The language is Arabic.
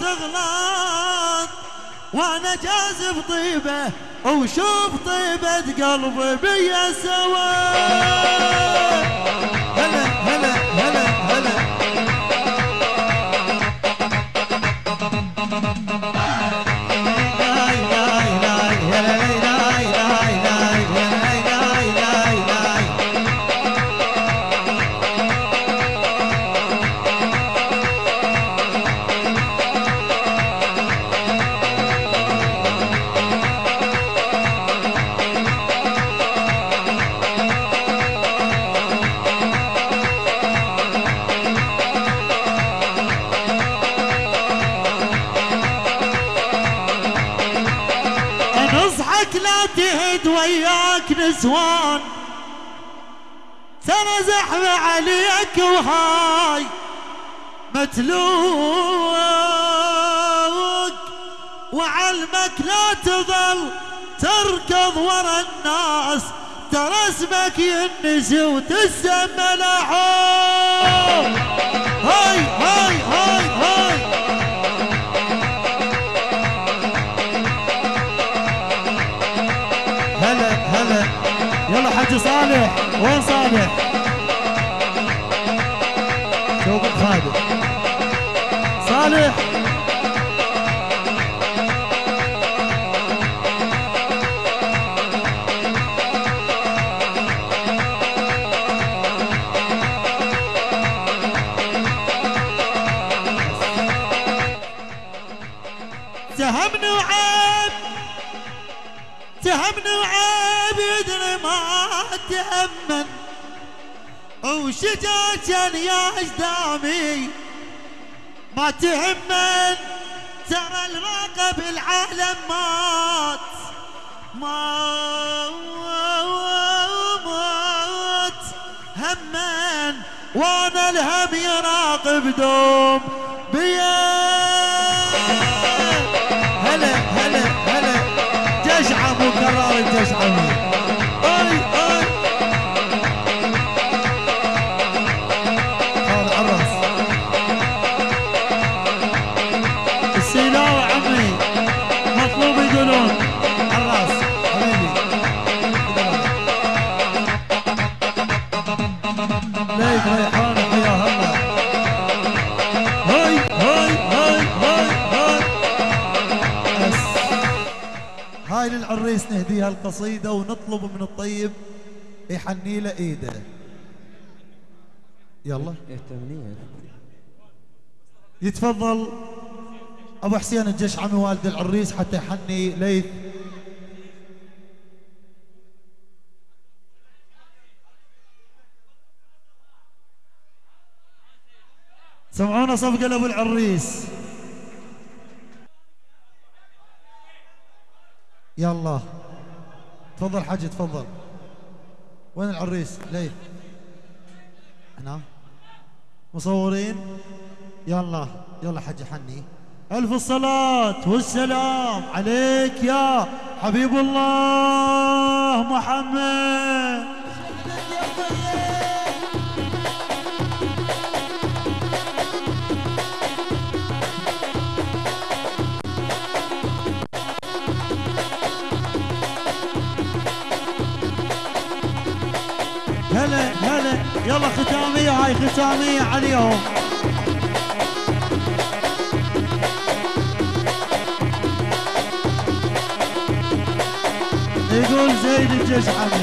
تغلط وأنا جازف طيبه وشوف طيبة قلبي بيا سوا. لا تهد وياك نسوان. ترى زحمة عليك وهاي متلوك وعلمك لا تظل تركض ورا الناس. ترى اسمك ينسي وتسمى لحوم وين صالح شوف خالد صالح. سهمني وعيب سهمني وعيب يدري ما. تأمن وشجاعة يا إجدامي. ما تهمن ترى الراقب العالم مات. ما مات. همن وأنا الهم يراقب دوم. بيا للعريس نهديها القصيدة ونطلب من الطيب يحني له إيده. يلا. يتفضل. أبو حسين الجشعمي والد العريس حتى يحني ليث. سمعونا صفقة لأبو العريس. يلا تفضل حاج تفضل. وين العريس؟ ليه؟ هنا مصورين؟ يلا يلا حاج حني. ألف الصلاة والسلام عليك يا حبيب الله محمد. هلا هلا يلا ختامية هاي ختامية عليهم. يقول زيد الجشعمي